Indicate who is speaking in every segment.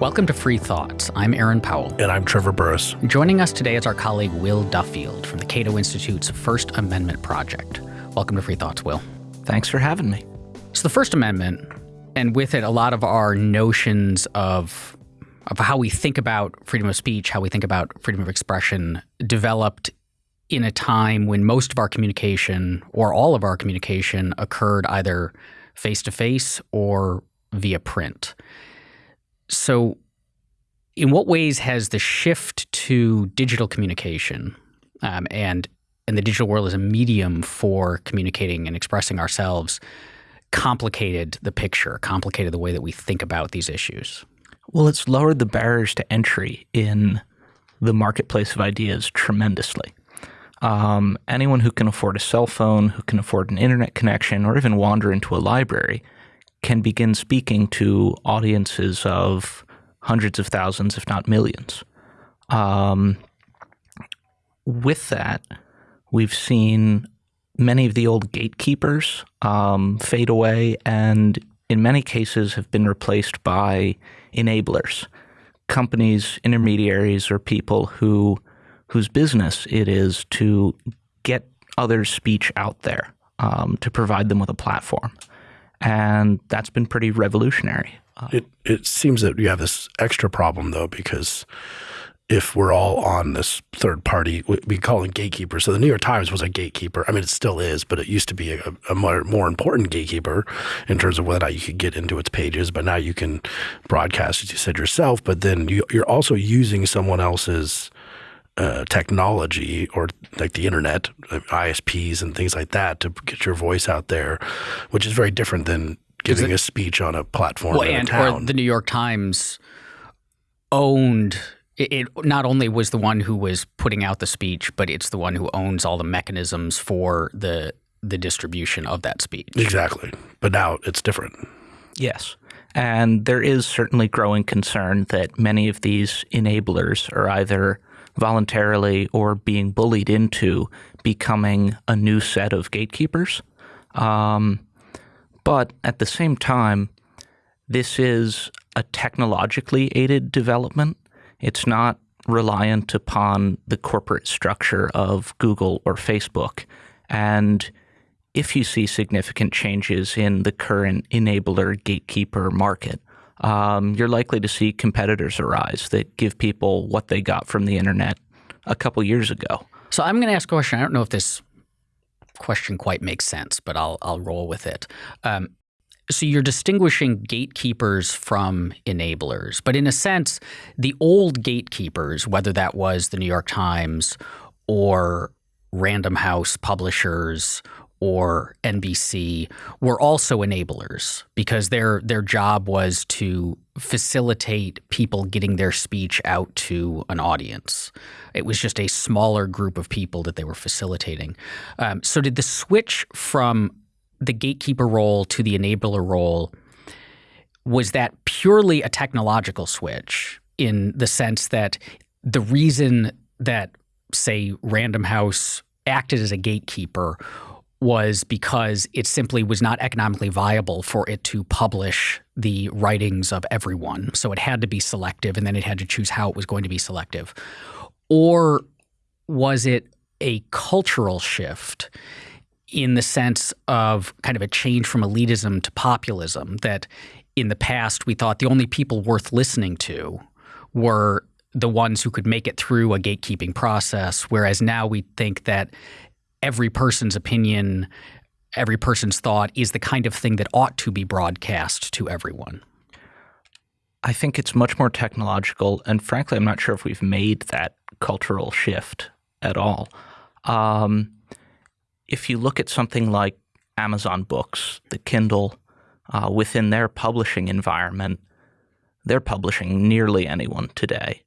Speaker 1: Welcome to Free Thoughts. I'm Aaron Powell.
Speaker 2: And I'm Trevor Burrus.
Speaker 1: Joining us today is our colleague Will Duffield from the Cato Institute's First Amendment Project. Welcome to Free Thoughts, Will.
Speaker 3: Thanks for having me.
Speaker 1: So, the First Amendment, and with it, a lot of our notions of of how we think about freedom of speech, how we think about freedom of expression, developed in a time when most of our communication or all of our communication occurred either face to face or via print. So, in what ways has the shift to digital communication um, and and the digital world as a medium for communicating and expressing ourselves complicated the picture, complicated the way that we think about these issues?
Speaker 3: Well, it's lowered the barriers to entry in the marketplace of ideas tremendously. Um, anyone who can afford a cell phone, who can afford an internet connection, or even wander into a library can begin speaking to audiences of hundreds of thousands, if not millions. Um, with that, we've seen many of the old gatekeepers um, fade away and in many cases have been replaced by enablers, companies, intermediaries, or people who whose business it is to get others' speech out there, um, to provide them with a platform and that's been pretty revolutionary.
Speaker 2: Uh, it it seems that you have this extra problem though because if we're all on this third party, we call it gatekeeper. So the New York Times was a gatekeeper. I mean, it still is, but it used to be a, a more, more, important gatekeeper in terms of whether or not you could get into its pages. But now you can broadcast, as you said yourself. But then you, you're also using someone else's uh, technology or like the internet, ISPs and things like that to get your voice out there, which is very different than giving it, a speech on a platform well,
Speaker 1: and,
Speaker 2: Or
Speaker 1: the New York Times owned it, it, not only was the one who was putting out the speech, but it's the one who owns all the mechanisms for the the distribution of that speech.
Speaker 2: Exactly. But now it's different.
Speaker 3: Yes. And there is certainly growing concern that many of these enablers are either voluntarily or being bullied into becoming a new set of gatekeepers. Um, but at the same time, this is a technologically aided development. It's not reliant upon the corporate structure of Google or Facebook. And if you see significant changes in the current enabler gatekeeper market, um, you're likely to see competitors arise that give people what they got from the internet a couple years ago.
Speaker 1: So I'm going to ask a question. I don't know if this question quite makes sense, but I'll I'll roll with it. Um, so you're distinguishing gatekeepers from enablers, but in a sense, the old gatekeepers, whether that was the New York Times or Random House publishers or NBC were also enablers because their their job was to facilitate people getting their speech out to an audience. It was just a smaller group of people that they were facilitating. Um, so did the switch from the gatekeeper role to the enabler role was that purely a technological switch in the sense that the reason that say Random House acted as a gatekeeper was because it simply was not economically viable for it to publish the writings of everyone. So it had to be selective, and then it had to choose how it was going to be selective. Or was it a cultural shift in the sense of kind of a change from elitism to populism that in the past we thought the only people worth listening to were the ones who could make it through a gatekeeping process, whereas now we think that every person's opinion, every person's thought is the kind of thing that ought to be broadcast to everyone?
Speaker 3: I think it's much more technological. And frankly, I'm not sure if we've made that cultural shift at all. Um, if you look at something like Amazon Books, the Kindle, uh, within their publishing environment, they're publishing nearly anyone today.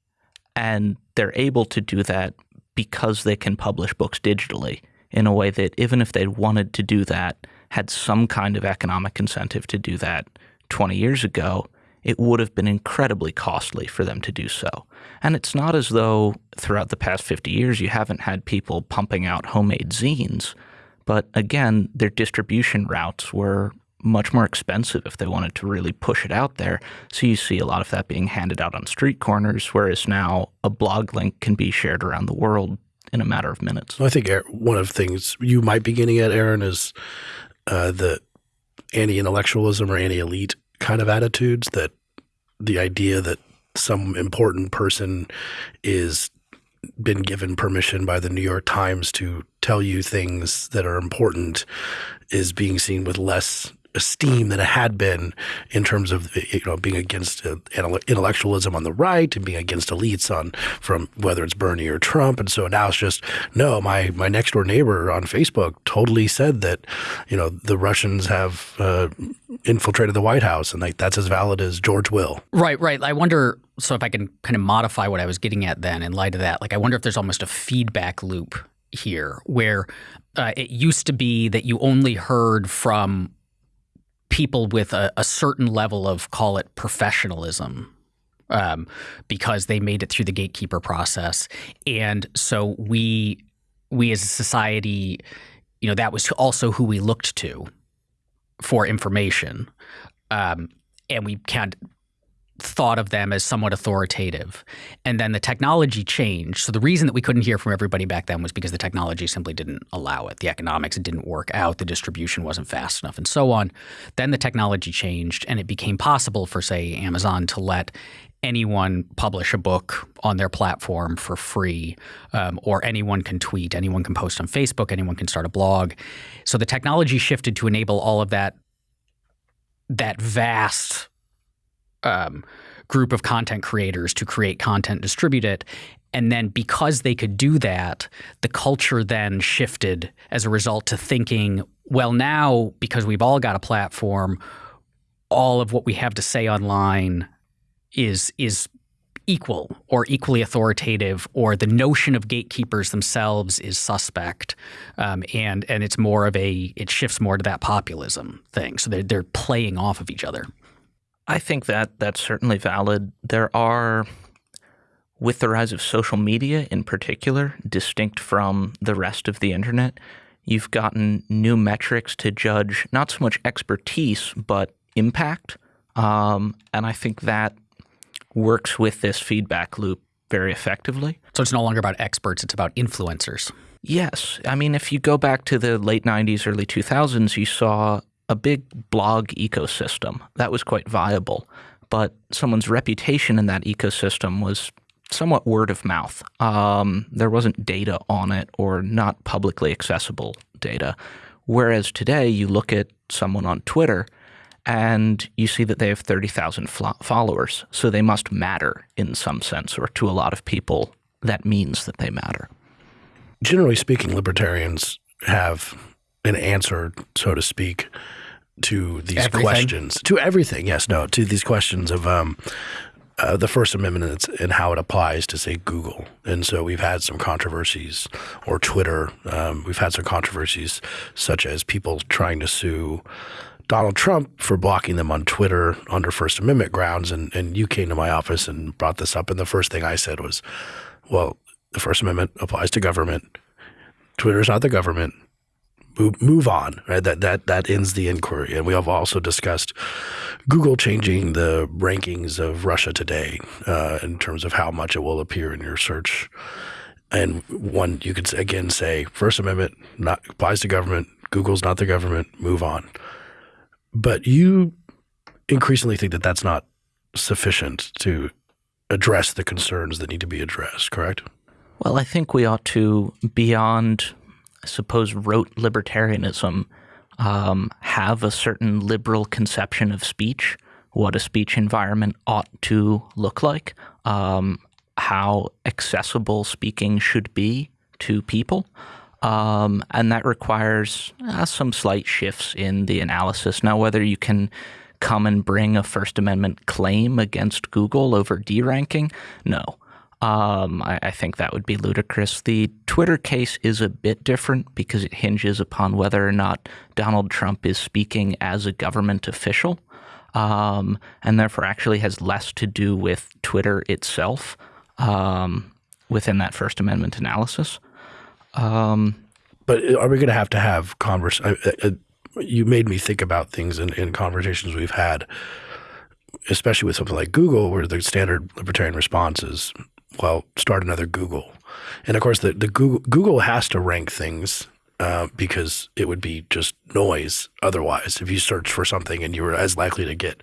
Speaker 3: And they're able to do that because they can publish books digitally in a way that even if they wanted to do that, had some kind of economic incentive to do that 20 years ago, it would have been incredibly costly for them to do so. And it's not as though throughout the past 50 years you haven't had people pumping out homemade zines, but again, their distribution routes were much more expensive if they wanted to really push it out there. So you see a lot of that being handed out on street corners, whereas now a blog link can be shared around the world in a matter of minutes.
Speaker 2: I think one of the things you might be getting at, Aaron, is uh, the anti-intellectualism or anti-elite kind of attitudes that the idea that some important person is been given permission by the New York Times to tell you things that are important is being seen with less esteem than it had been in terms of you know being against uh, intellectualism on the right and being against elites on from whether it's Bernie or Trump. And so now it's just no my my next door neighbor on Facebook totally said that you know the Russians have uh, infiltrated the White House and like that's as valid as George Will.
Speaker 1: Right right. I wonder so if I can kind of modify what I was getting at then in light of that like I wonder if there's almost a feedback loop here where uh, it used to be that you only heard from people with a, a certain level of call it professionalism um, because they made it through the gatekeeper process, and so we we as a society, you know, that was also who we looked to for information, um, and we can't thought of them as somewhat authoritative. And then the technology changed. So the reason that we couldn't hear from everybody back then was because the technology simply didn't allow it. The economics didn't work out, the distribution wasn't fast enough, and so on. Then the technology changed, and it became possible for, say, Amazon to let anyone publish a book on their platform for free, um, or anyone can tweet, anyone can post on Facebook, anyone can start a blog. So the technology shifted to enable all of that that vast um, group of content creators to create content, distribute it. And then because they could do that, the culture then shifted as a result to thinking, well, now because we've all got a platform, all of what we have to say online is is equal or equally authoritative, or the notion of gatekeepers themselves is suspect, um, and and it's more of a it shifts more to that populism thing. So they're they're playing off of each other.
Speaker 3: I think that that's certainly valid. There are, with the rise of social media in particular, distinct from the rest of the internet, you've gotten new metrics to judge not so much expertise, but impact. Um, and I think that works with this feedback loop very effectively.
Speaker 1: So it's no longer about experts, it's about influencers.
Speaker 3: Yes. I mean, if you go back to the late 90s, early 2000s, you saw a big blog ecosystem that was quite viable, but someone's reputation in that ecosystem was somewhat word of mouth. Um, there wasn't data on it or not publicly accessible data. Whereas today, you look at someone on Twitter and you see that they have 30,000 followers. So they must matter in some sense, or to a lot of people, that means that they matter.
Speaker 2: Generally speaking, libertarians have an answer, so to speak, to these everything? questions. To everything, yes, no, to these questions of um, uh, the First Amendment and how it applies to, say, Google. And so we've had some controversies, or Twitter. Um, we've had some controversies, such as people trying to sue Donald Trump for blocking them on Twitter under First Amendment grounds. And, and you came to my office and brought this up. And the first thing I said was, well, the First Amendment applies to government. Twitter is not the government move, move on. Right? That that that ends the inquiry. And we have also discussed Google changing the rankings of Russia Today uh, in terms of how much it will appear in your search. And one, you could again say First Amendment not applies to government. Google's not the government. Move on. But you increasingly think that that's not sufficient to address the concerns that need to be addressed. Correct?
Speaker 3: Well, I think we ought to beyond I suppose, rote libertarianism um, have a certain liberal conception of speech, what a speech environment ought to look like, um, how accessible speaking should be to people. Um, and that requires uh, some slight shifts in the analysis. Now, whether you can come and bring a First Amendment claim against Google over deranking, no. Um, I, I, think that would be ludicrous. The Twitter case is a bit different because it hinges upon whether or not Donald Trump is speaking as a government official, um, and therefore actually has less to do with Twitter itself um, within that First Amendment analysis. Um,
Speaker 2: but are we going to have to have converse? Uh, uh, you made me think about things in, in conversations we've had, especially with something like Google, where the standard libertarian response is, well, start another Google. And of course, the, the Google, Google has to rank things uh, because it would be just noise otherwise. If you search for something and you were as likely to get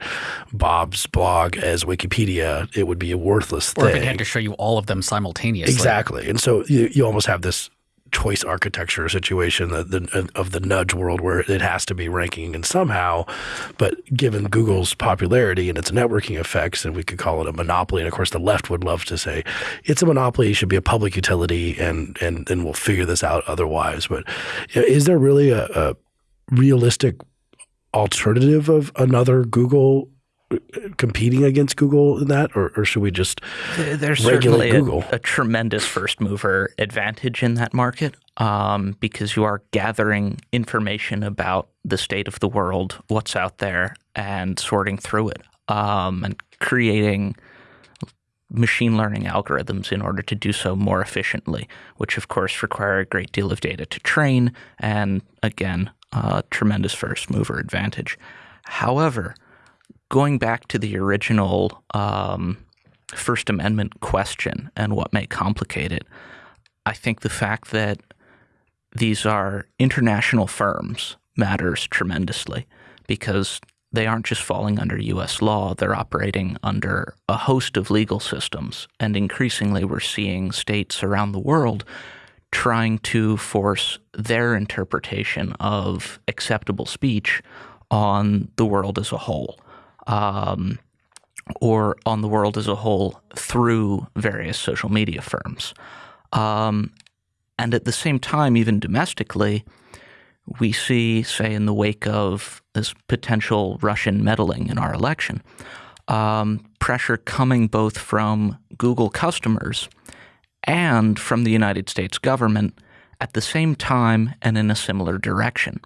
Speaker 2: Bob's blog as Wikipedia, it would be a worthless
Speaker 1: or
Speaker 2: thing.
Speaker 1: if it had to show you all of them simultaneously.
Speaker 2: Exactly. And so you, you almost have this choice architecture situation that the, uh, of the nudge world where it has to be ranking and somehow but given google's popularity and its networking effects and we could call it a monopoly and of course the left would love to say it's a monopoly it should be a public utility and and and we'll figure this out otherwise. But is there really a, a realistic alternative of another google competing against Google in that, or, or should we just
Speaker 3: There's
Speaker 2: regulate
Speaker 3: certainly a, a tremendous first mover advantage in that market um, because you are gathering information about the state of the world, what's out there, and sorting through it um, and creating machine learning algorithms in order to do so more efficiently, which of course require a great deal of data to train and again, a tremendous first mover advantage. However, going back to the original um, First Amendment question and what may complicate it, I think the fact that these are international firms matters tremendously because they aren't just falling under US law, they're operating under a host of legal systems. And increasingly, we're seeing states around the world trying to force their interpretation of acceptable speech on the world as a whole. Um, or on the world as a whole through various social media firms. Um, and at the same time, even domestically, we see, say, in the wake of this potential Russian meddling in our election, um, pressure coming both from Google customers and from the United States government at the same time and in a similar direction.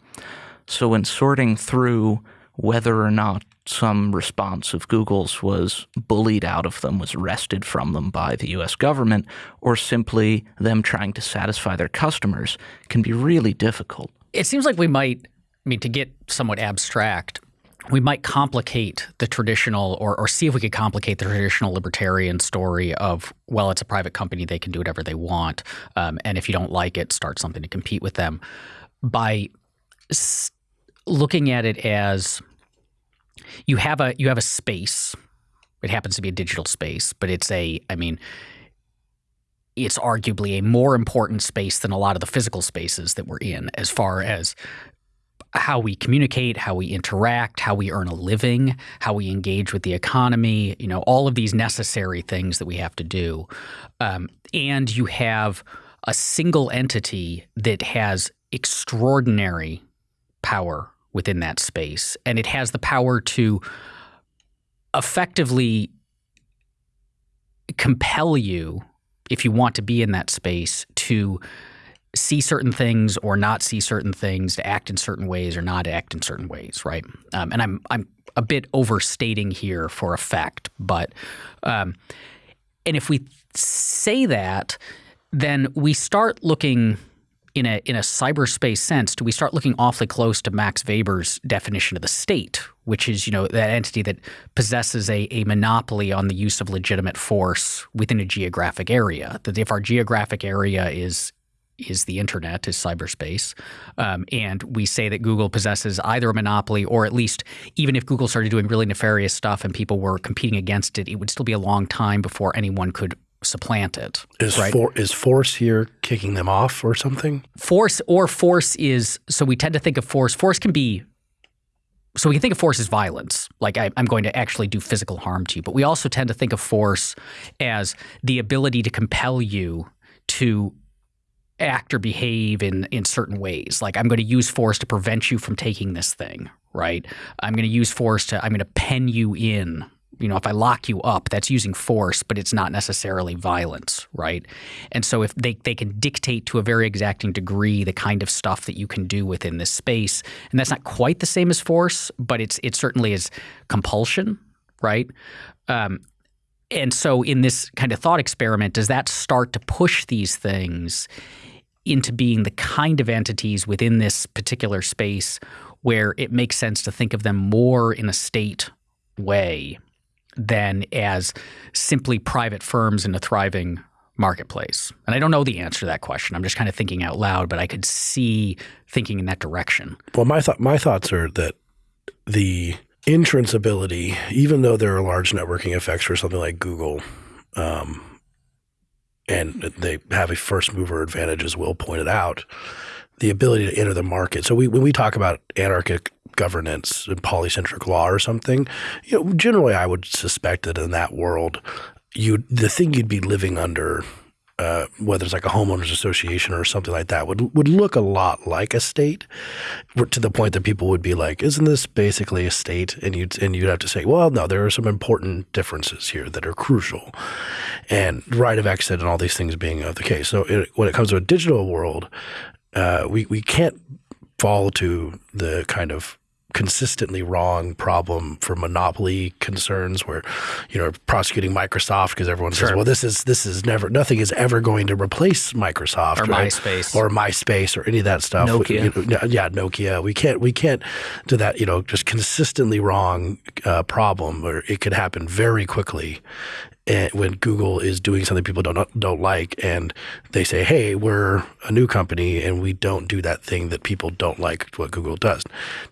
Speaker 3: So, in sorting through whether or not some response of Google's was bullied out of them, was wrested from them by the US government, or simply them trying to satisfy their customers can be really difficult.
Speaker 1: It seems like we might, I mean, to get somewhat abstract, we might complicate the traditional or, or see if we could complicate the traditional libertarian story of, well, it's a private company, they can do whatever they want. Um, and if you don't like it, start something to compete with them by looking at it as you have a you have a space. It happens to be a digital space, but it's a I mean it's arguably a more important space than a lot of the physical spaces that we're in as far as how we communicate, how we interact, how we earn a living, how we engage with the economy, you know, all of these necessary things that we have to do. Um, and you have a single entity that has extraordinary power within that space. And it has the power to effectively compel you, if you want to be in that space, to see certain things or not see certain things, to act in certain ways or not act in certain ways, right? Um, and I'm I'm a bit overstating here for effect, but um, and if we say that, then we start looking in a in a cyberspace sense, do we start looking awfully close to Max Weber's definition of the state, which is you know that entity that possesses a, a monopoly on the use of legitimate force within a geographic area. That if our geographic area is is the internet, is cyberspace, um, and we say that Google possesses either a monopoly or at least even if Google started doing really nefarious stuff and people were competing against it, it would still be a long time before anyone could supplant it.
Speaker 2: Is
Speaker 1: right?
Speaker 2: for, is force here kicking them off or something?
Speaker 1: force or force is so we tend to think of force. Force can be so we can think of force as violence, like I, I'm going to actually do physical harm to you. But we also tend to think of force as the ability to compel you to act or behave in in certain ways. Like I'm going to use force to prevent you from taking this thing, right? I'm going to use force to I'm going to pen you in. You know, if I lock you up, that's using force, but it's not necessarily violence, right? And so if they, they can dictate to a very exacting degree the kind of stuff that you can do within this space, and that's not quite the same as force, but it's it certainly is compulsion, right? Um, and so in this kind of thought experiment, does that start to push these things into being the kind of entities within this particular space where it makes sense to think of them more in a state way than as simply private firms in a thriving marketplace? And I don't know the answer to that question. I'm just kind of thinking out loud, but I could see thinking in that direction.
Speaker 2: Well, my th- my thoughts are that the entrance ability, even though there are large networking effects for something like Google, um, and they have a first mover advantage, as Will pointed out, the ability to enter the market. So we, when we talk about anarchic governance and polycentric law or something, you know, generally I would suspect that in that world, you the thing you'd be living under uh, whether it's like a homeowners association or something like that, would would look a lot like a state, to the point that people would be like, "Isn't this basically a state?" And you'd and you'd have to say, "Well, no, there are some important differences here that are crucial," and right of exit and all these things being of the case. So it, when it comes to a digital world, uh, we we can't fall to the kind of consistently wrong problem for monopoly concerns where you know prosecuting Microsoft because everyone sure. says well this is this is never nothing is ever going to replace Microsoft
Speaker 1: or
Speaker 2: right?
Speaker 1: MySpace
Speaker 2: or MySpace or any of that stuff
Speaker 3: Nokia
Speaker 2: you know, yeah Nokia we can't we can't do that you know just consistently wrong uh, problem where it could happen very quickly and when Google is doing something people don't don't like, and they say, "Hey, we're a new company, and we don't do that thing that people don't like what Google does."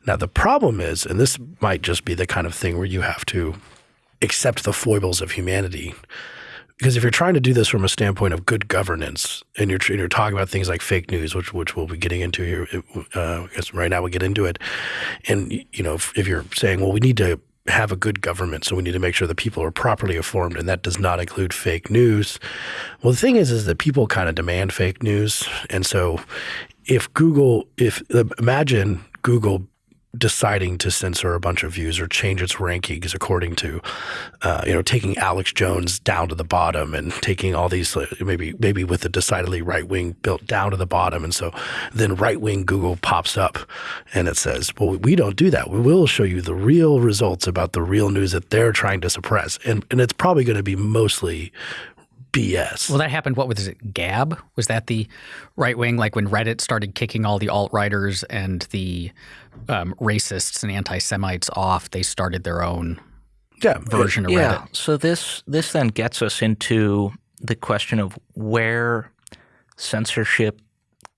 Speaker 2: Now the problem is, and this might just be the kind of thing where you have to accept the foibles of humanity. Because if you're trying to do this from a standpoint of good governance, and you're, you're talking about things like fake news, which which we'll be getting into here, uh, right now we'll get into it, and you know if, if you're saying, well, we need to have a good government, so we need to make sure that people are properly informed, and that does not include fake news. Well, the thing is, is that people kind of demand fake news, and so if Google, if imagine Google deciding to censor a bunch of views or change its rankings according to, uh, you know, taking Alex Jones down to the bottom and taking all these maybe maybe with a decidedly right wing built down to the bottom, and so then right wing Google pops up and it says, "Well, we don't do that. We will show you the real results about the real news that they're trying to suppress," and and it's probably going to be mostly BS.
Speaker 1: Well, that happened. What was it? Gab was that the right wing? Like when Reddit started kicking all the alt righters and the um, racists and anti Semites off, they started their own
Speaker 2: yeah,
Speaker 1: version of
Speaker 3: yeah.
Speaker 1: Reddit.
Speaker 3: So this this then gets us into the question of where censorship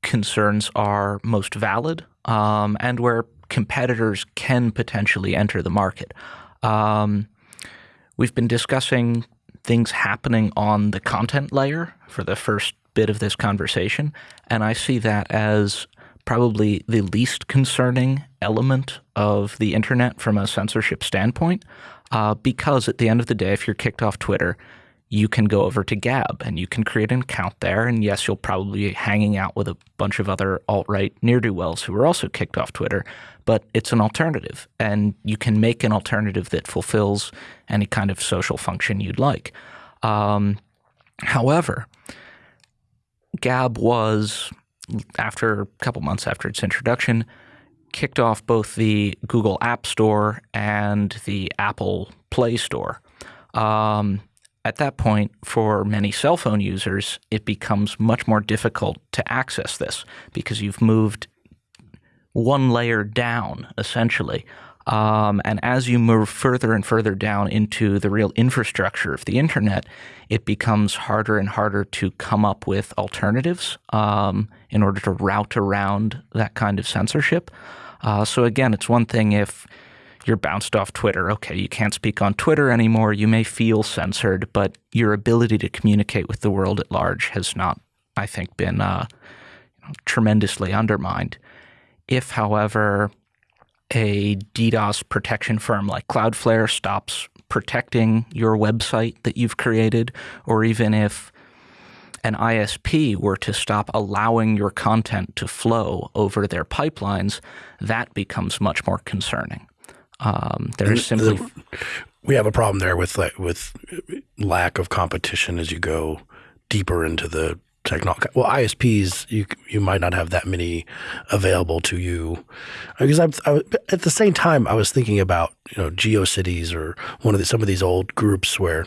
Speaker 3: concerns are most valid um, and where competitors can potentially enter the market. Um, we've been discussing things happening on the content layer for the first bit of this conversation. And I see that as probably the least concerning element of the internet from a censorship standpoint. Uh, because at the end of the day, if you're kicked off Twitter, you can go over to Gab and you can create an account there. And yes, you'll probably be hanging out with a bunch of other alt right near do wells who are also kicked off Twitter but it's an alternative. And you can make an alternative that fulfills any kind of social function you'd like. Um, however, Gab was, after a couple months after its introduction, kicked off both the Google App Store and the Apple Play Store. Um, at that point, for many cell phone users, it becomes much more difficult to access this because you've moved one layer down, essentially. Um, and as you move further and further down into the real infrastructure of the internet, it becomes harder and harder to come up with alternatives um, in order to route around that kind of censorship. Uh, so again, it's one thing if you're bounced off Twitter. Okay, you can't speak on Twitter anymore. You may feel censored, but your ability to communicate with the world at large has not, I think, been uh, tremendously undermined. If, however, a DDoS protection firm like Cloudflare stops protecting your website that you've created, or even if an ISP were to stop allowing your content to flow over their pipelines, that becomes much more concerning. Um, there's simply
Speaker 2: we have a problem there with with lack of competition as you go deeper into the technology. Well, ISPs, you you might not have that many available to you, because I'm, I, at the same time I was thinking about you know GeoCities or one of the, some of these old groups where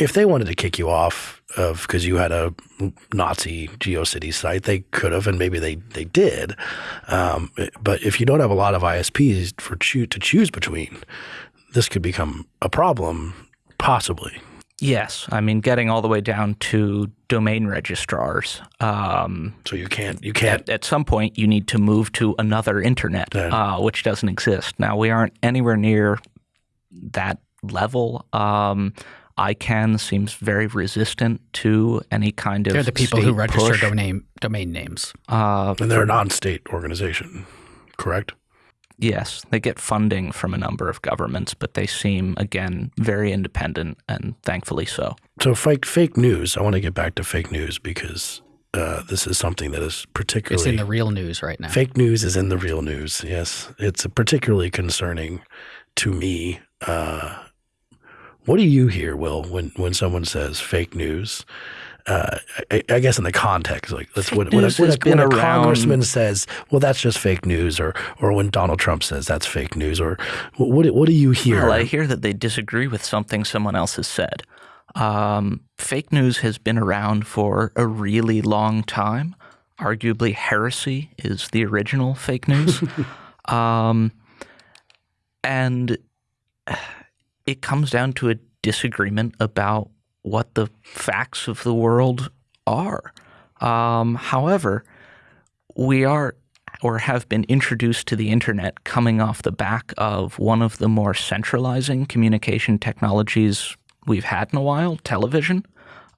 Speaker 2: if they wanted to kick you off of because you had a Nazi GeoCities site, they could have, and maybe they they did. Um, but if you don't have a lot of ISPs for choo to choose between, this could become a problem, possibly.
Speaker 3: Yes, I mean getting all the way down to domain registrars. Um,
Speaker 2: so you can't you can't.
Speaker 3: At, at, some point, you need to move to another internet, uh, which doesn't exist now. We aren't anywhere near that level. Um, ICANN seems very resistant to any kind of.
Speaker 1: They're the people who register
Speaker 3: push.
Speaker 1: domain domain names,
Speaker 2: uh, and they're a non-state organization, correct?
Speaker 3: Yes, they get funding from a number of governments, but they seem again very independent, and thankfully so.
Speaker 2: So fake fake news. I want to get back to fake news because uh, this is something that is particularly
Speaker 1: it's in the real news right now.
Speaker 2: Fake news is in the real news. Yes, it's particularly concerning to me. Uh, what do you hear, Will, when when someone says fake news? Uh, I, I, guess in the context, like that's when, when, a, when, a, when a congressman says, "Well, that's just fake news," or or when Donald Trump says that's fake news, or what what do you hear?
Speaker 3: Well, I hear that they disagree with something someone else has said. Um, fake news has been around for a really long time. Arguably, heresy is the original fake news, um, and it comes down to a disagreement about what the facts of the world are. Um, however, we are or have been introduced to the internet coming off the back of one of the more centralizing communication technologies we've had in a while, television.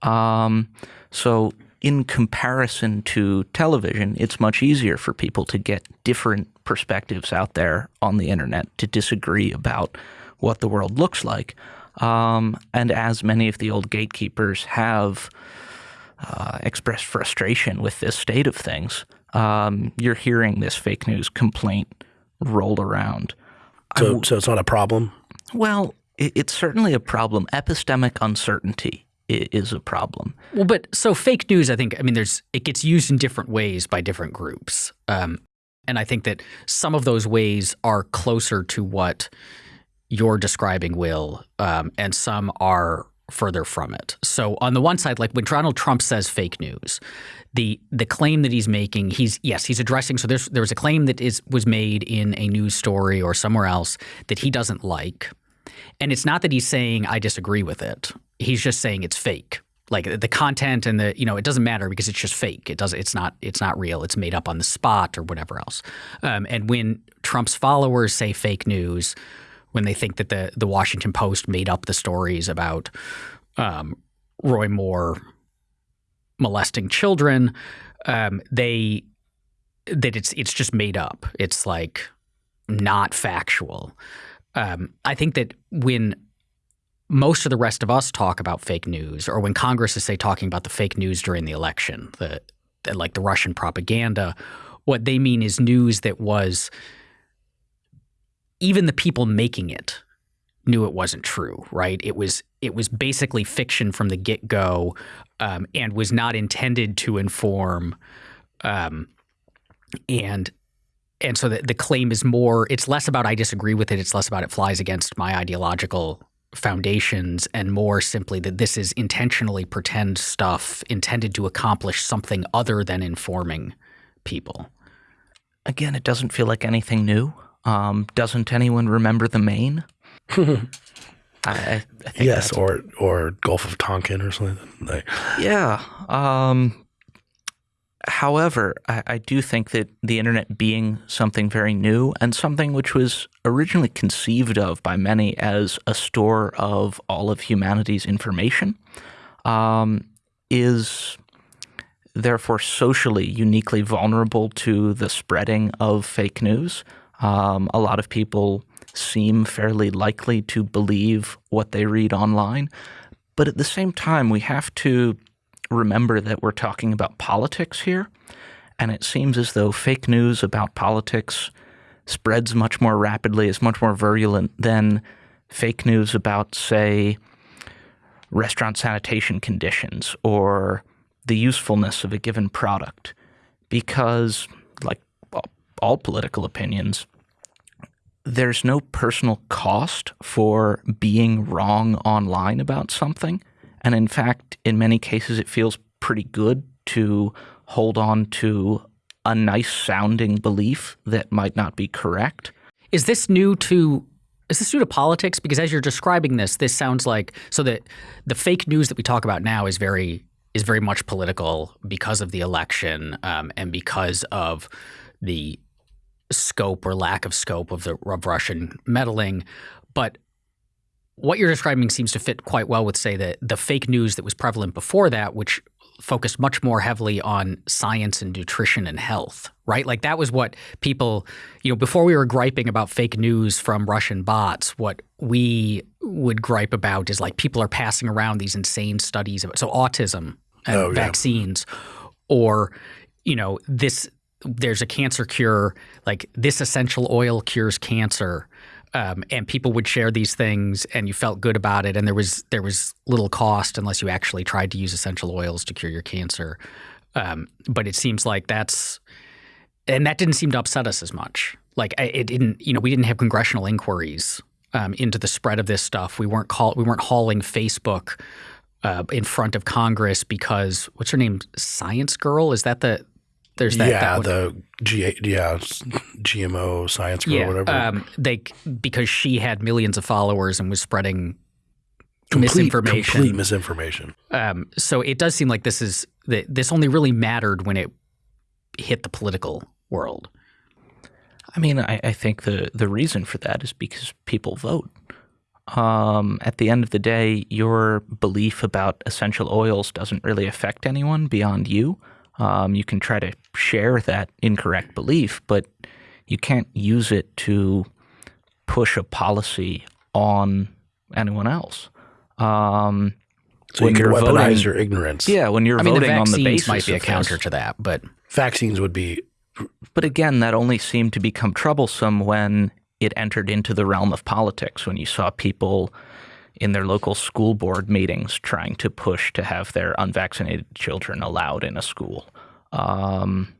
Speaker 3: Um, so in comparison to television, it's much easier for people to get different perspectives out there on the internet to disagree about what the world looks like. Um, and as many of the old gatekeepers have uh, expressed frustration with this state of things, um, you're hearing this fake news complaint rolled around.
Speaker 2: So, so it's not a problem?
Speaker 3: Well, it, it's certainly a problem. Epistemic uncertainty is a problem.
Speaker 1: Well, but so fake news, I think, I mean, there's it gets used in different ways by different groups. Um, and I think that some of those ways are closer to what you're describing, Will, um, and some are further from it. So on the one side, like when Donald Trump says fake news, the the claim that he's making, he's yes, he's addressing. So there's there was a claim that is was made in a news story or somewhere else that he doesn't like, and it's not that he's saying I disagree with it. He's just saying it's fake. Like the content and the you know it doesn't matter because it's just fake. It does it's not it's not real. It's made up on the spot or whatever else. Um, and when Trump's followers say fake news, when they think that the the Washington Post made up the stories about um, Roy Moore molesting children. Um, they that it's it's just made up. It's like not factual. Um, I think that when most of the rest of us talk about fake news, or when Congress is say talking about the fake news during the election, the, the like the Russian propaganda, what they mean is news that was even the people making it knew it wasn't true, right? It was it was basically fiction from the get go, um, and was not intended to inform, um, and and so the, the claim is more. It's less about I disagree with it. It's less about it flies against my ideological foundations, and more simply that this is intentionally pretend stuff intended to accomplish something other than informing people.
Speaker 3: Again, it doesn't feel like anything new. Um, doesn't anyone remember the Maine? I, I
Speaker 2: yes, or or Gulf of Tonkin or something. Like,
Speaker 3: yeah. Um, however, I, I, do think that the internet being something very new and something which was originally conceived of by many as a store of all of humanity's information um, is therefore socially uniquely vulnerable to the spreading of fake news. Um, a lot of people seem fairly likely to believe what they read online. But at the same time, we have to remember that we're talking about politics here. And it seems as though fake news about politics spreads much more rapidly, is much more virulent than fake news about, say, restaurant sanitation conditions or the usefulness of a given product. Because, like all political opinions, there's no personal cost for being wrong online about something. And in fact, in many cases, it feels pretty good to hold on to a nice sounding belief that might not be correct.
Speaker 1: Is this new to is this new to politics? Because as you're describing this, this sounds like so that the fake news that we talk about now is very is very much political because of the election um, and because of the scope or lack of scope of the of Russian meddling. But what you're describing seems to fit quite well with, say, the the fake news that was prevalent before that, which focused much more heavily on science and nutrition and health, right? Like that was what people, you know, before we were griping about fake news from Russian bots, what we would gripe about is like people are passing around these insane studies of so autism and
Speaker 2: Oh, yeah.
Speaker 1: vaccines or you know this there's a cancer cure like this essential oil cures cancer um, and people would share these things and you felt good about it and there was there was little cost unless you actually tried to use essential oils to cure your cancer. Um, but it seems like that's and that didn't seem to upset us as much. Like it didn't you know we didn't have congressional inquiries um, into the spread of this stuff. We weren't call, we weren't hauling facebook uh, in front of congress because what's her name? Science girl? Is that the there's that,
Speaker 2: yeah,
Speaker 1: that one-
Speaker 2: the G yeah GMO science girl or whatever.
Speaker 1: um, they because she had millions of followers and was spreading
Speaker 2: complete,
Speaker 1: misinformation.
Speaker 2: Complete misinformation.
Speaker 1: Um, so it does seem like this is that this only really mattered when it hit the political world.
Speaker 3: I mean, I, I think the, the reason for that is because people vote. Um, at the end of the day, your belief about essential oils doesn't really affect anyone beyond you. Um, you can try to share that incorrect belief, but you can't use it to push a policy on anyone else. Um,
Speaker 2: So
Speaker 3: When
Speaker 2: you can weaponize
Speaker 3: voting-
Speaker 2: your ignorance.
Speaker 3: yeah, when you're
Speaker 1: I mean, the
Speaker 3: voting on the basis
Speaker 1: might be a counter
Speaker 3: this.
Speaker 1: to that, but
Speaker 2: Vaccines would be
Speaker 3: But again, that only seemed to become troublesome when it entered into the realm of politics, when you saw people in their local school board meetings trying to push to have their unvaccinated children allowed in a school. Um,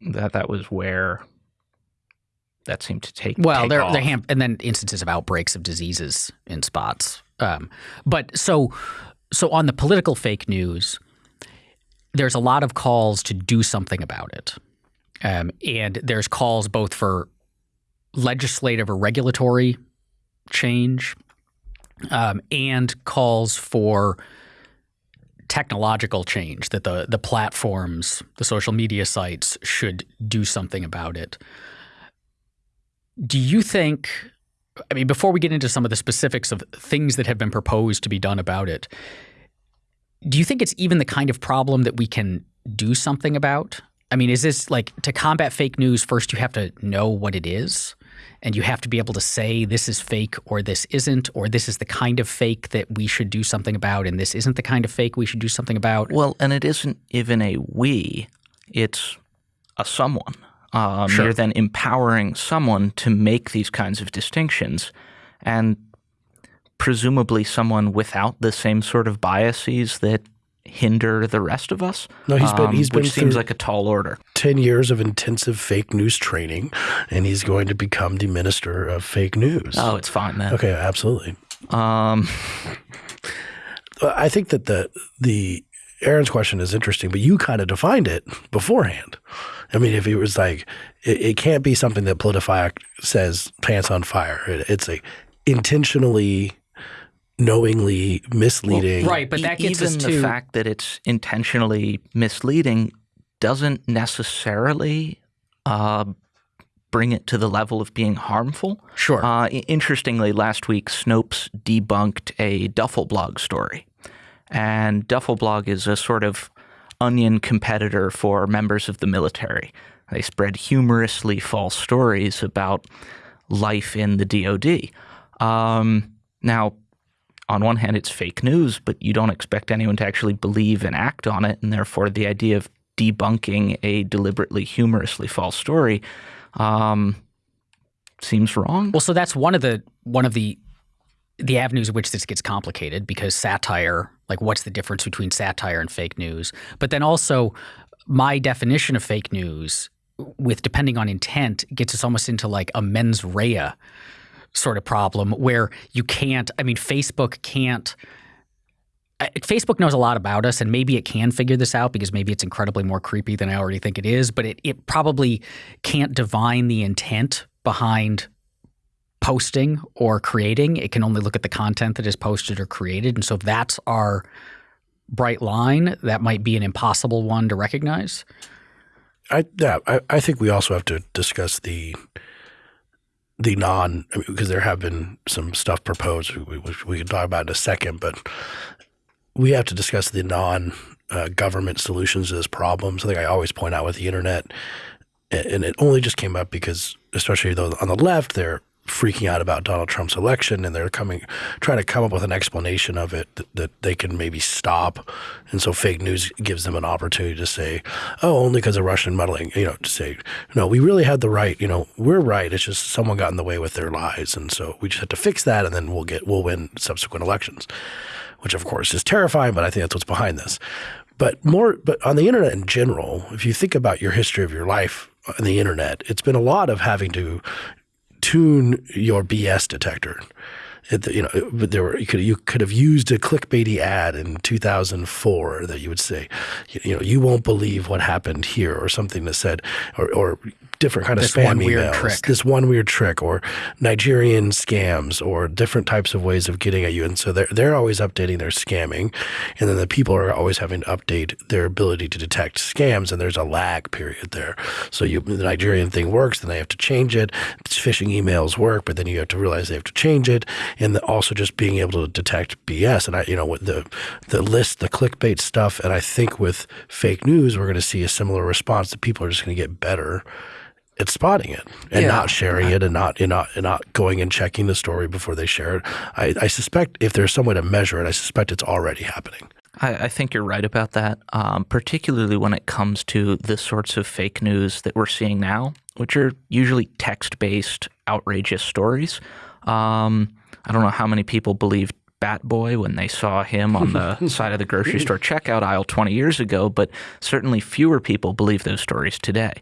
Speaker 3: that that was where that seemed to take
Speaker 1: well,
Speaker 3: take
Speaker 1: they're
Speaker 3: off.
Speaker 1: they're ham- and then instances of outbreaks of diseases in spots. Um, but so so on the political fake news, there's a lot of calls to do something about it, um, and there's calls both for legislative or regulatory change, um, and calls for technological change that the the platforms, the social media sites should do something about it. Do you think I mean before we get into some of the specifics of things that have been proposed to be done about it, do you think it's even the kind of problem that we can do something about? I mean, is this like to combat fake news first you have to know what it is? And you have to be able to say this is fake or this isn't or this is the kind of fake that we should do something about and this isn't the kind of fake we should do something about.
Speaker 3: Well, and it isn't even a we, it's a someone. Um,
Speaker 1: Sure.
Speaker 3: You're then empowering someone to make these kinds of distinctions. And presumably someone without the same sort of biases that hinder the rest of us.
Speaker 2: No, he's been-
Speaker 3: um,
Speaker 2: he's been
Speaker 3: which seems like a tall order.
Speaker 2: 10 years of intensive fake news training, and he's going to become the minister of fake news.
Speaker 3: Oh, it's fine then.
Speaker 2: Okay, absolutely.
Speaker 3: Um,
Speaker 2: I think that the the Aaron's question is interesting, but you kind of defined it beforehand. I mean, if it was like, it, it can't be something that PolitiFact says pants on fire. It, it's a intentionally, knowingly misleading.
Speaker 1: right, but that gets
Speaker 3: even
Speaker 1: us
Speaker 3: the fact that it's intentionally misleading doesn't necessarily uh, bring it to the level of being harmful.
Speaker 1: sure.
Speaker 3: Uh, interestingly, last week Snopes debunked a Duffel blog story, and Duffel blog is a sort of onion competitor for members of the military. They spread humorously false stories about life in the DoD. Um, now, on one hand, it's fake news, but you don't expect anyone to actually believe and act on it, and therefore the idea of debunking a deliberately humorously false story um, seems wrong.
Speaker 1: Well, so that's one of the one of the the avenues in which this gets complicated because satire, like what's the difference between satire and fake news? But then also my definition of fake news with depending on intent gets us almost into like a mens rea sort of problem where you can't I mean Facebook can't uh, Facebook knows a lot about us, and maybe it can figure this out because maybe it's incredibly more creepy than I already think it is. But it it probably can't divine the intent behind posting or creating. It can only look at the content that is posted or created, and so if that's our bright line, that might be an impossible one to recognize.
Speaker 2: I yeah, I, I think we also have to discuss the the non I mean, because there have been some stuff proposed which we can talk about in a second, but we have to discuss the non uh, government solutions to this problem. Something I always point out with the internet, and it only just came up because, especially though on the left, they're freaking out about Donald Trump's election and they're coming trying to come up with an explanation of it that, that, they can maybe stop. And so fake news gives them an opportunity to say, oh, only because of Russian meddling, you know, to say, no, we really had the right, you know, we're right. It's just someone got in the way with their lies. And so we just have to fix that and then we'll get we'll win subsequent elections. Which of course is terrifying, but I think that's what's behind this. But more but on the internet in general, if you think about your history of your life on the internet, it's been a lot of having to tune your BS detector. You know, there were you could you could have used a clickbaity ad in 2004 that you would say, you, you know, you won't believe what happened here, or something that said, or, or different kind of
Speaker 1: this
Speaker 2: spam
Speaker 1: one
Speaker 2: emails,
Speaker 1: weird trick.
Speaker 2: this one weird trick, or Nigerian scams, or different types of ways of getting at you. And so they're they're always updating their scamming, and then the people are always having to update their ability to detect scams, and there's a lag period there. So you the Nigerian thing works, then they have to change it. Phishing emails work, but then you have to realize they have to change it, and the, also just being able to detect BS. And I, you know, with the the list, the clickbait stuff, and I think with fake news, we're going to see a similar response. That people are just going to get better at spotting it and
Speaker 3: Yeah.
Speaker 2: not sharing it and not and not and not going and checking the story before they share it. I, I suspect if there's some way to measure it, I suspect it's already happening.
Speaker 3: I, I think you're right about that, um, particularly when it comes to the sorts of fake news that we're seeing now, which are usually text based, outrageous stories. Um, I don't know how many people believed Bat Boy when they saw him on the side of the grocery store checkout aisle 20 years ago, but certainly fewer people believe those stories today.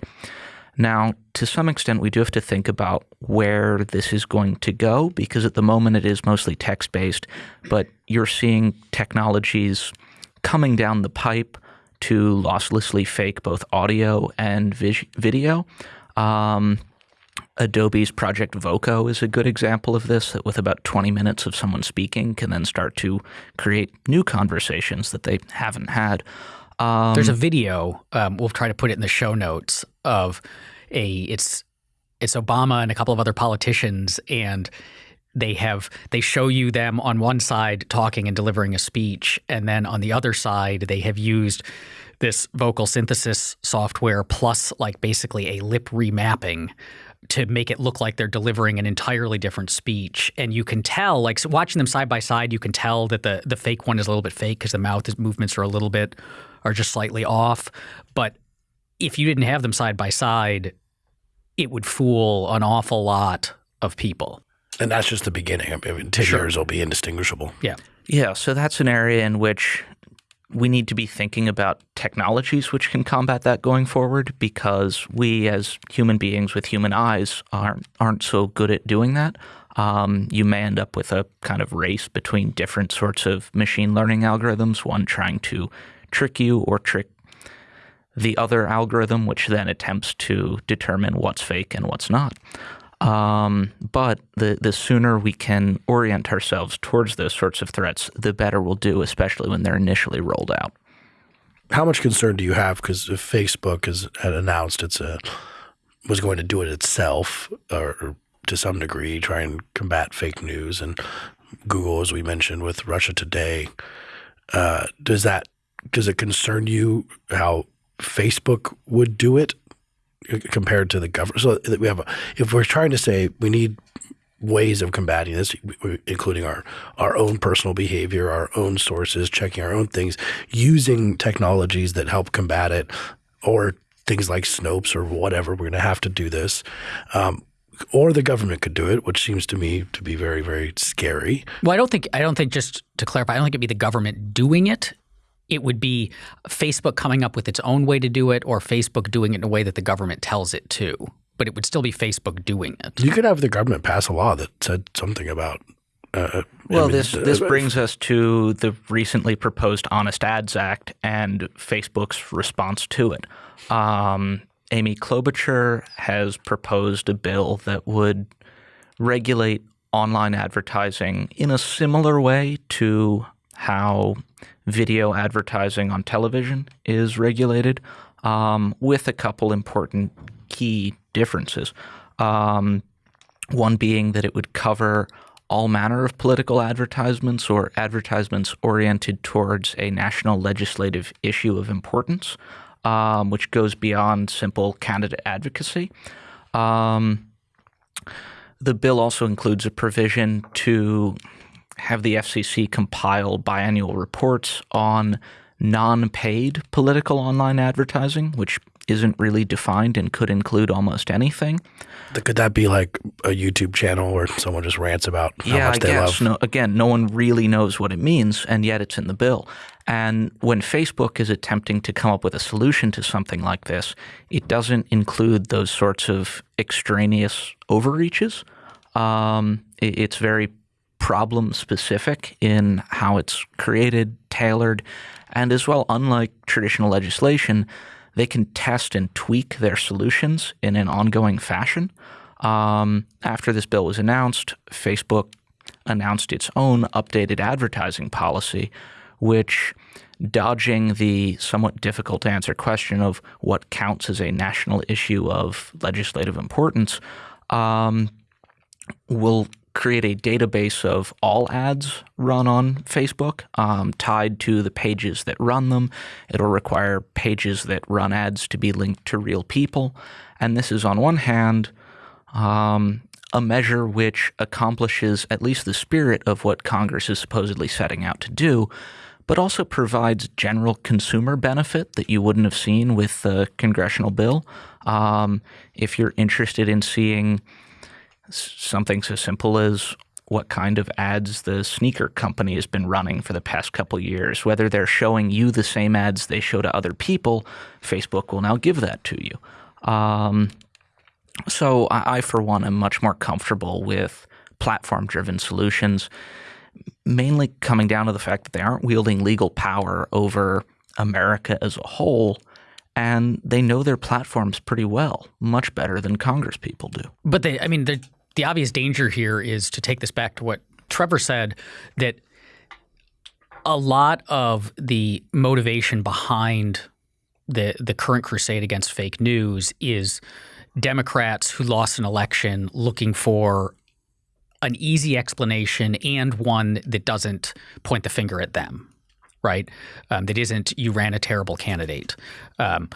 Speaker 3: Now, to some extent, we do have to think about where this is going to go because at the moment it is mostly text based, but you're seeing technologies coming down the pipe to losslessly fake both audio and video. Um, Adobe's Project Voco is a good example of this, that with about 20 minutes of someone speaking can then start to create new conversations that they haven't had. Um,
Speaker 1: There's a video. Um, we'll try to put it in the show notes of a. It's it's Obama and a couple of other politicians, and they have they show you them on one side talking and delivering a speech, and then on the other side they have used this vocal synthesis software plus like basically a lip remapping to make it look like they're delivering an entirely different speech and you can tell like so watching them side by side you can tell that the the fake one is a little bit fake because the mouth movements are a little bit are just slightly off but if you didn't have them side by side it would fool an awful lot of people
Speaker 2: And that's just the beginning. I mean, 10
Speaker 1: Sure.
Speaker 2: years will be indistinguishable.
Speaker 1: yeah
Speaker 3: Yeah, so that's an area in which we need to be thinking about technologies which can combat that going forward because we as human beings with human eyes aren't aren't so good at doing that. Um, you may end up with a kind of race between different sorts of machine learning algorithms, one trying to trick you or trick the other algorithm, which then attempts to determine what's fake and what's not. Um, but the the sooner we can orient ourselves towards those sorts of threats, the better we'll do, especially when they're initially rolled out.
Speaker 2: How much concern do you have? Because Facebook has announced it's a was going to do it itself, or, or to some degree, try and combat fake news, and Google, as we mentioned with Russia Today, uh, does that does it concern you how Facebook would do it compared to the government? So that we have, a, if we're trying to say we need ways of combating this, including our our own personal behavior, our own sources, checking our own things, using technologies that help combat it, or things like Snopes or whatever. We're going to have to do this. Um, or the government could do it, which seems to me to be very, very scary.
Speaker 1: Well, I don't think I don't think just to clarify, I don't think it'd be the government doing it. It would be Facebook coming up with its own way to do it, or Facebook doing it in a way that the government tells it to. But it would still be Facebook doing it.
Speaker 2: You could have the government pass a law that said something about Uh,
Speaker 3: well,
Speaker 2: I mean,
Speaker 3: this this
Speaker 2: uh,
Speaker 3: brings us to the recently proposed Honest Ads Act and Facebook's response to it. Um, Amy Klobuchar has proposed a bill that would regulate online advertising in a similar way to how video advertising on television is regulated, um, with a couple important key differences. Um, one being that it would cover all manner of political advertisements or advertisements oriented towards a national legislative issue of importance, um, which goes beyond simple candidate advocacy. Um, the bill also includes a provision to have the FCC compile biannual reports on non paid political online advertising, which isn't really defined and could include almost anything.
Speaker 2: Could that be like a YouTube channel where someone just rants about how
Speaker 3: yeah,
Speaker 2: much
Speaker 3: I
Speaker 2: they
Speaker 3: guess.
Speaker 2: love?
Speaker 3: No, again, no one really knows what it means, and yet it's in the bill. And when Facebook is attempting to come up with a solution to something like this, it doesn't include those sorts of extraneous overreaches. Um, it, it's very problem specific in how it's created, tailored, and as well, unlike traditional legislation, they can test and tweak their solutions in an ongoing fashion. Um, after this bill was announced, Facebook announced its own updated advertising policy, which, dodging the somewhat difficult to answer question of what counts as a national issue of legislative importance, um, will create a database of all ads run on Facebook um, tied to the pages that run them. It'll require pages that run ads to be linked to real people. And this is, on one hand, um, a measure which accomplishes at least the spirit of what Congress is supposedly setting out to do, but also provides general consumer benefit that you wouldn't have seen with the congressional bill. Um, if you're interested in seeing something so simple as what kind of ads the sneaker company has been running for the past couple years, whether they're showing you the same ads they show to other people, Facebook will now give that to you. Um, so I, for one, am much more comfortable with platform-driven solutions, mainly coming down to the fact that they aren't wielding legal power over America as a whole and they know their platforms pretty well, much better than Congress people do.
Speaker 1: But they, I mean, the the obvious danger here is to take this back to what Trevor said that a lot of the motivation behind the the current crusade against fake news is Democrats who lost an election looking for an easy explanation and one that doesn't point the finger at them, right? Um, that isn't you ran a terrible candidate. Um,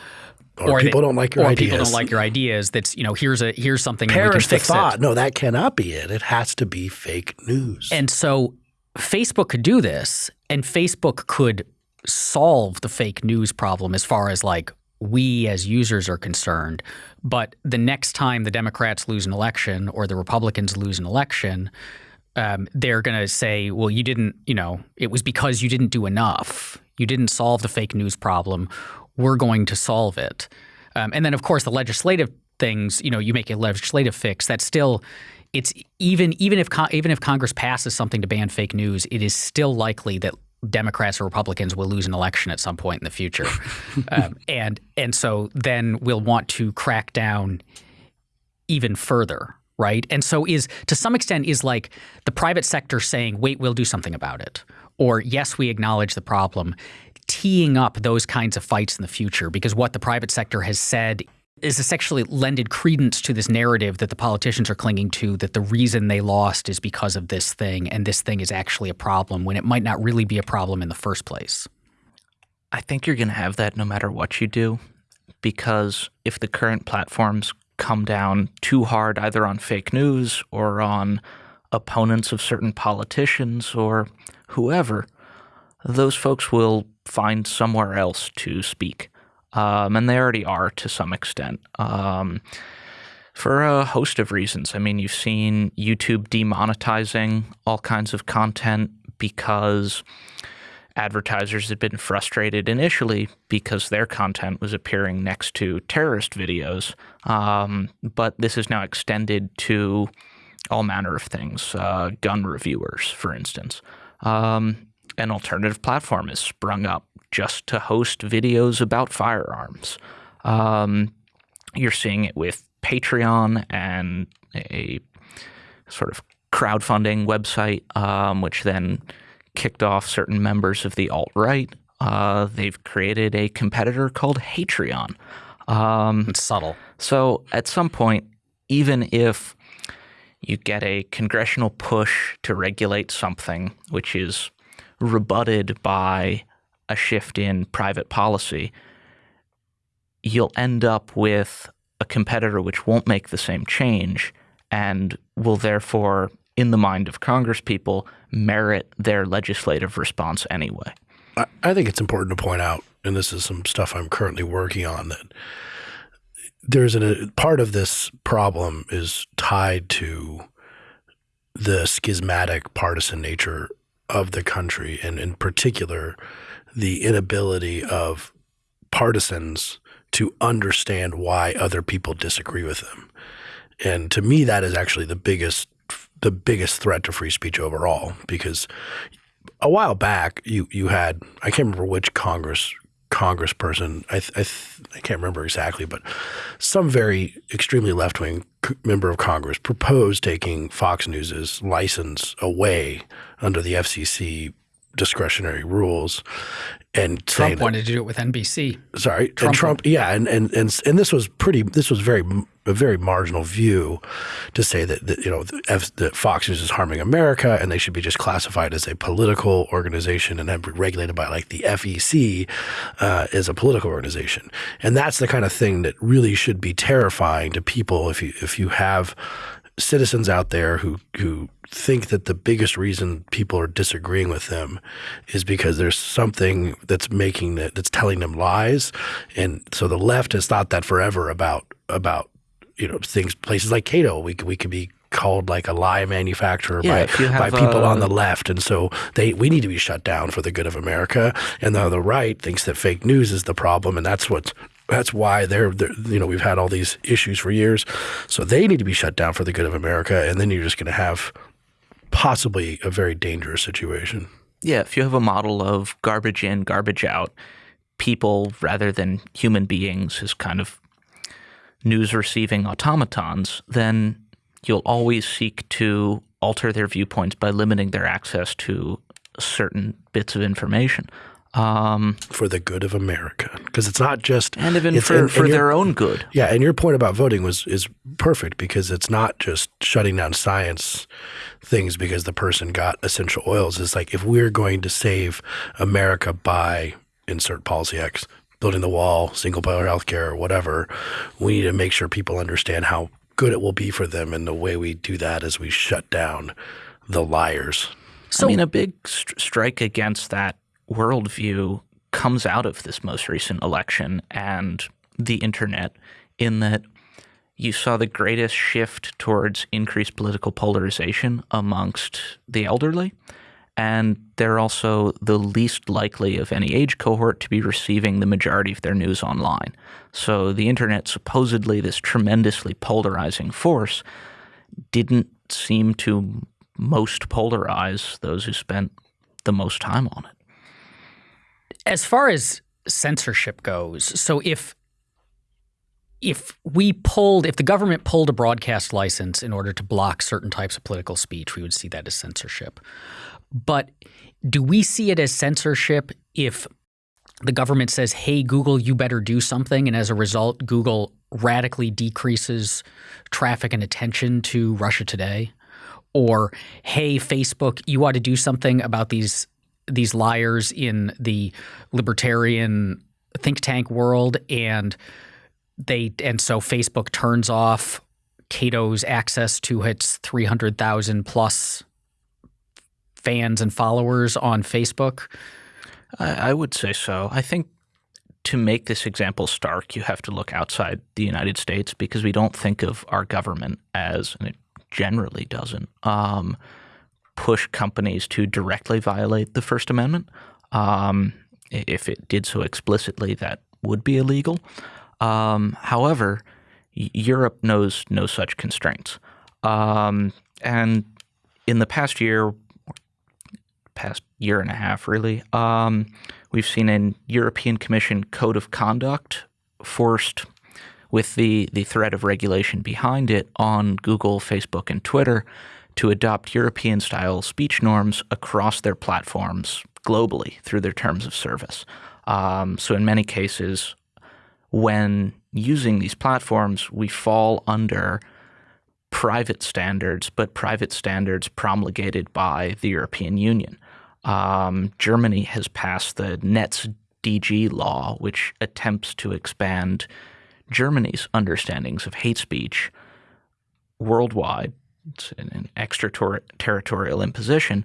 Speaker 2: or, or, people they, don't like your
Speaker 1: or
Speaker 2: ideas.
Speaker 1: people don't like your ideas. That's you know here's a here's something
Speaker 2: Perish
Speaker 1: we can fix
Speaker 2: the thought.
Speaker 1: It.
Speaker 2: No, that cannot be it. It has to be fake news.
Speaker 1: And so Facebook could do this, and Facebook could solve the fake news problem as far as like we as users are concerned. But the next time the Democrats lose an election or the Republicans lose an election, um, they're going to say, well, you didn't, you know, it was because you didn't do enough. You didn't solve the fake news problem. We're going to solve it. Um, and then, of course, the legislative things, you know, you make a legislative fix. That's still, it's even even if even if Congress passes something to ban fake news, it is still likely that Democrats or Republicans will lose an election at some point in the future, um, and and so then we'll want to crack down even further, right? And so is to some extent is like the private sector saying, "Wait, we'll do something about it," or "Yes, we acknowledge the problem." Teeing up those kinds of fights in the future because what the private sector has said is essentially lended credence to this narrative that the politicians are clinging to that the reason they lost is because of this thing and this thing is actually a problem when it might not really be a problem in the first place.
Speaker 3: I think you're going to have that no matter what you do because if the current platforms come down too hard either on fake news or on opponents of certain politicians or whoever, those folks will find somewhere else to speak um, and they already are to some extent. Um, for a host of reasons. I mean, you've seen YouTube demonetizing all kinds of content because advertisers had been frustrated initially because their content was appearing next to terrorist videos. Um, but this is now extended to all manner of things, uh, gun reviewers, for instance. Um, an alternative platform has sprung up just to host videos about firearms. Um, you're seeing it with Patreon and a sort of crowdfunding website, um, which then kicked off certain members of the alt right. Uh, they've created a competitor called Hatreon.
Speaker 1: Um, it's subtle.
Speaker 3: So at some point, even if you get a congressional push to regulate something which is rebutted by a shift in private policy, you'll end up with a competitor which won't make the same change and will therefore, in the mind of Congress people, merit their legislative response anyway.
Speaker 2: I think it's important to point out, and this is some stuff I'm currently working on, that there's a part of this problem is tied to the schismatic partisan nature of the country, and in particular, the inability of partisans to understand why other people disagree with them. And to me, that is actually the biggest the biggest threat to free speech overall, because a while back you you had I can't remember which Congress congressperson I I, I can't remember exactly, but some very extremely left wing member of Congress proposed taking Fox News's license away under the FCC discretionary rules and
Speaker 1: Trump wanted to do it with NBC.
Speaker 2: Sorry, Trump, and Trump, yeah, and, and and and this was pretty. This was very a very marginal view to say that, that you know that Fox News is harming America and they should be just classified as a political organization and then regulated by like the FEC uh, as a political organization. And that's the kind of thing that really should be terrifying to people if you if you have citizens out there who who think that the biggest reason people are disagreeing with them is because there's something that's making that that's telling them lies. And so the left has thought that forever about about you know things places like Cato. We we could be called like a lie manufacturer yeah, by, by people on the left. And so they we need to be shut down for the good of America. And the, the right thinks that fake news is the problem and that's what that's why they're, they're, you know we've had all these issues for years so they need to be shut down for the good of America and then you're just going to have possibly a very dangerous situation.
Speaker 3: Yeah, if you have a model of garbage in, garbage out, people rather than human beings as kind of news receiving automatons, then you'll always seek to alter their viewpoints by limiting their access to certain bits of information.
Speaker 2: Um, for the good of America, because it's not just
Speaker 3: and even for, and, for and their own good.
Speaker 2: Yeah, and your point about voting was is perfect because it's not just shutting down science things because the person got essential oils. It's like if we're going to save America by insert policy X, building the wall, single payer healthcare, or whatever, we need to make sure people understand how good it will be for them, and the way we do that is we shut down the liars.
Speaker 3: So, I mean, a big st strike against that worldview comes out of this most recent election and the internet in that you saw the greatest shift towards increased political polarization amongst the elderly. And they're also the least likely of any age cohort to be receiving the majority of their news online. So the internet, supposedly this tremendously polarizing force, didn't seem to most polarize those who spent the most time on it.
Speaker 1: As far as censorship goes, so if if we pulled, if the government pulled a broadcast license in order to block certain types of political speech, we would see that as censorship. But do we see it as censorship if the government says, hey, Google, you better do something, and as a result, Google radically decreases traffic and attention to Russia Today? Or, hey, Facebook, you ought to do something about these these liars in the libertarian think tank world and they and so Facebook turns off Cato's access to its 300,000 plus fans and followers on Facebook?
Speaker 3: I, I would say so. I think to make this example stark, you have to look outside the United States because we don't think of our government as, and it generally doesn't, um, push companies to directly violate the First Amendment. Um, if it did so explicitly, that would be illegal. Um, however, Europe knows no such constraints. Um, and in the past year, past year and a half, really, um, we've seen a European Commission code of conduct forced with the, the threat of regulation behind it on Google, Facebook, and Twitter to adopt European style speech norms across their platforms globally through their terms of service. Um, so, in many cases, when using these platforms, we fall under private standards, but private standards promulgated by the European Union. Um, Germany has passed the NetzDG law, which attempts to expand Germany's understandings of hate speech worldwide. An extraterritorial imposition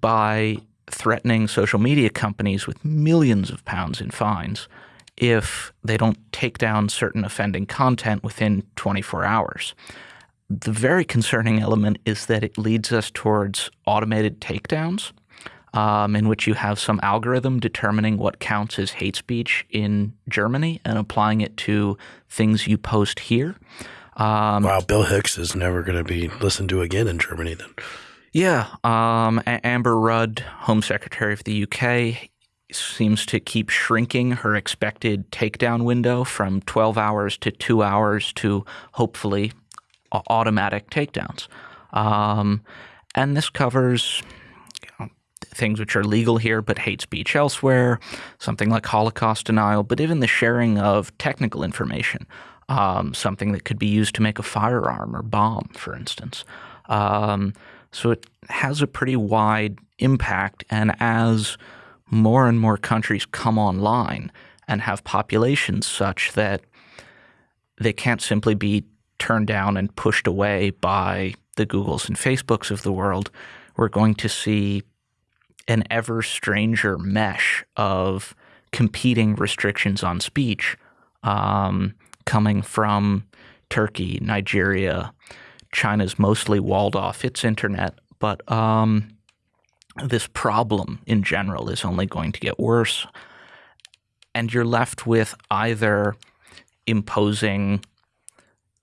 Speaker 3: by threatening social media companies with millions of pounds in fines if they don't take down certain offending content within 24 hours. The very concerning element is that it leads us towards automated takedowns, um, in which you have some algorithm determining what counts as hate speech in Germany and applying it to things you post here.
Speaker 2: Um, wow, Bill Hicks is never going to be listened to again in Germany then.
Speaker 3: Yeah. Um, Amber Rudd, Home Secretary of the UK, seems to keep shrinking her expected takedown window from 12 hours to two hours to hopefully automatic takedowns. Um, and this covers you know, things which are legal here but hate speech elsewhere, something like Holocaust denial, but even the sharing of technical information, um, something that could be used to make a firearm or bomb, for instance. Um, so it has a pretty wide impact, and as more and more countries come online and have populations such that they can't simply be turned down and pushed away by the Googles and Facebooks of the world, we're going to see an ever stranger mesh of competing restrictions on speech um, coming from Turkey, Nigeria. China's mostly walled off its internet, but um, this problem in general is only going to get worse. And you're left with either imposing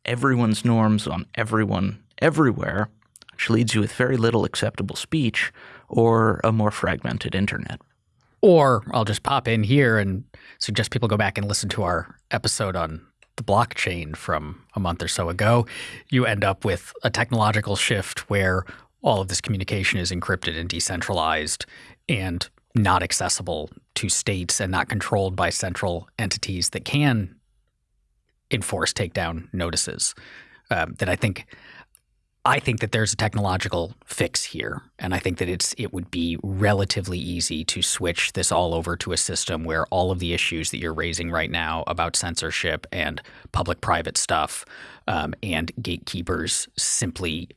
Speaker 3: everyone's norms on everyone everywhere, which leads you with very little acceptable speech, or a more fragmented internet.
Speaker 1: Or I'll just pop in here and suggest people go back and listen to our episode on the blockchain from a month or so ago. You end up with a technological shift where all of this communication is encrypted and decentralized and not accessible to states and not controlled by central entities that can enforce takedown notices. Um, that I think I think that there's a technological fix here, and I think that it's it would be relatively easy to switch this all over to a system where all of the issues that you're raising right now about censorship and public-private stuff um, and gatekeepers simply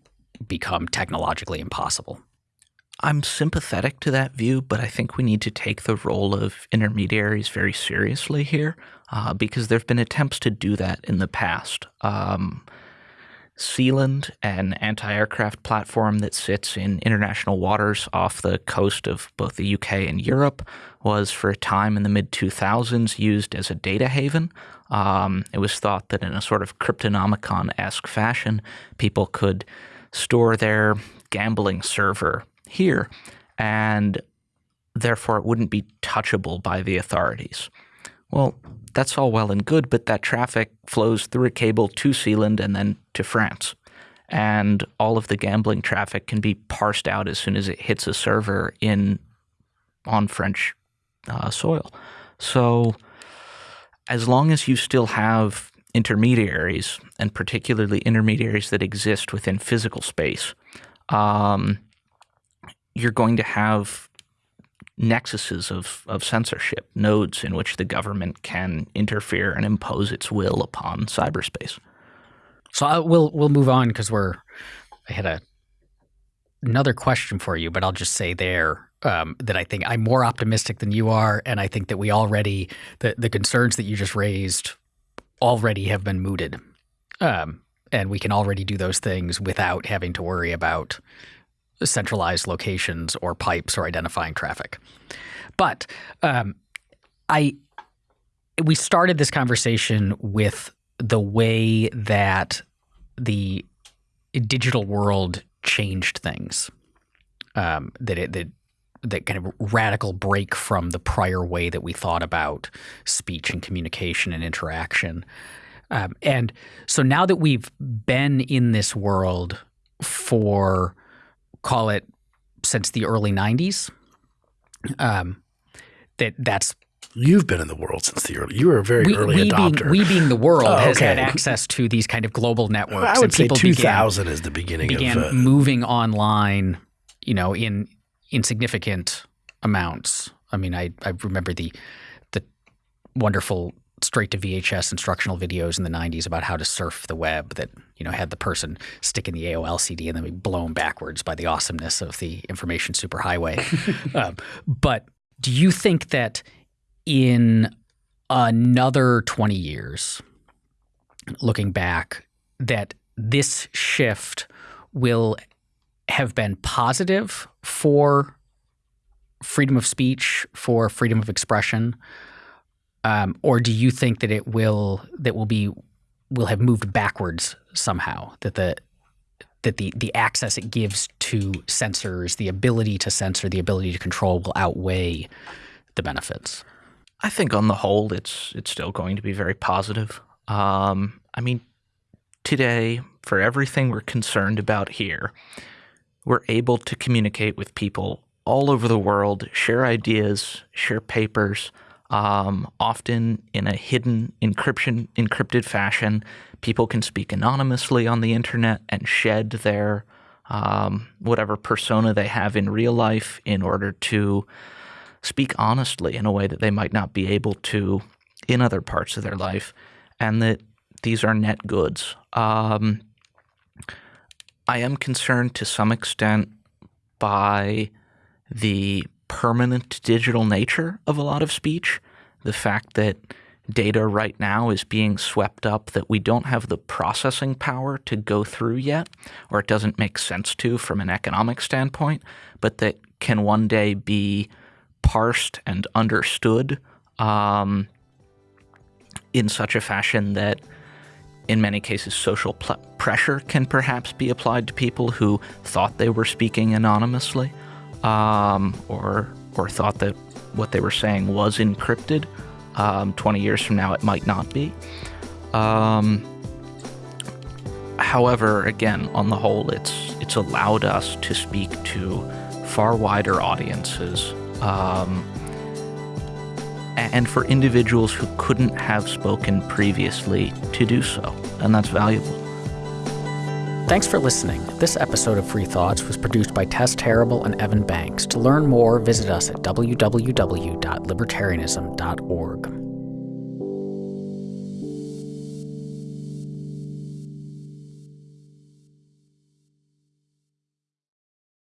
Speaker 1: become technologically impossible.
Speaker 3: I'm sympathetic to that view, but I think we need to take the role of intermediaries very seriously here uh, because there have been attempts to do that in the past. Um, Sealand, an anti aircraft platform that sits in international waters off the coast of both the UK and Europe, was for a time in the mid 2000s used as a data haven. Um, it was thought that in a sort of Cryptonomicon esque fashion, people could store their gambling server here, and therefore it wouldn't be touchable by the authorities. Well, that's all well and good, but that traffic flows through a cable to Sealand and then to France. And all of the gambling traffic can be parsed out as soon as it hits a server in on French uh, soil. So, as long as you still have intermediaries, and particularly intermediaries that exist within physical space, um, you're going to have nexuses of, of censorship, nodes in which the government can interfere and impose its will upon cyberspace.
Speaker 1: So I, we'll we'll move on because we're. I had a another question for you, but I'll just say there um, that I think I'm more optimistic than you are, and I think that we already the the concerns that you just raised already have been mooted, um, and we can already do those things without having to worry about centralized locations or pipes or identifying traffic. But um, I we started this conversation with the way that the digital world changed things. Um, that it that that kind of radical break from the prior way that we thought about speech and communication and interaction. Um, and so now that we've been in this world for, call it, since the early '90s, um, that that's
Speaker 2: You've been in the world since the early. You were a very
Speaker 1: we,
Speaker 2: early
Speaker 1: we
Speaker 2: adopter.
Speaker 1: Being, we being the world
Speaker 2: Oh,
Speaker 1: has had access to these kind of global networks.
Speaker 2: I would
Speaker 1: and
Speaker 2: say
Speaker 1: people began-
Speaker 2: 2000 is the beginning
Speaker 1: began
Speaker 2: of. Uh,
Speaker 1: moving online, you know, in insignificant amounts. I mean, I, I remember the the wonderful straight to VHS instructional videos in the 90s about how to surf the web that, you know, had the person stick in the AOL CD and then be blown backwards by the awesomeness of the information superhighway. um, but do you think that in another 20 years, looking back, that this shift will have been positive for freedom of speech, for freedom of expression, um, or do you think that it will that will be will have moved backwards somehow? That the that the the access it gives to censors, the ability to censor, the ability to control, will outweigh the benefits.
Speaker 3: I think on the whole, it's it's still going to be very positive. Um, I mean, today, for everything we're concerned about here, we're able to communicate with people all over the world, share ideas, share papers, um, often in a hidden encryption encrypted fashion. People can speak anonymously on the internet and shed their um, whatever persona they have in real life in order to speak honestly in a way that they might not be able to in other parts of their life, and that these are net goods. Um, I am concerned to some extent by the permanent digital nature of a lot of speech, the fact that data right now is being swept up that we don't have the processing power to go through yet, or it doesn't make sense to from an economic standpoint, but that can one day be parsed and understood um, in such a fashion that in many cases social pressure can perhaps be applied to people who thought they were speaking anonymously um, or or thought that what they were saying was encrypted. Um, 20 years from now, it might not be. Um, however, again, on the whole, it's it's allowed us to speak to far wider audiences, um, and for individuals who couldn't have spoken previously to do so, and that's valuable.
Speaker 1: Thanks for listening. This episode of Free Thoughts was produced by Tess Terrible and Evan Banks. To learn more, visit us at www.libertarianism.org.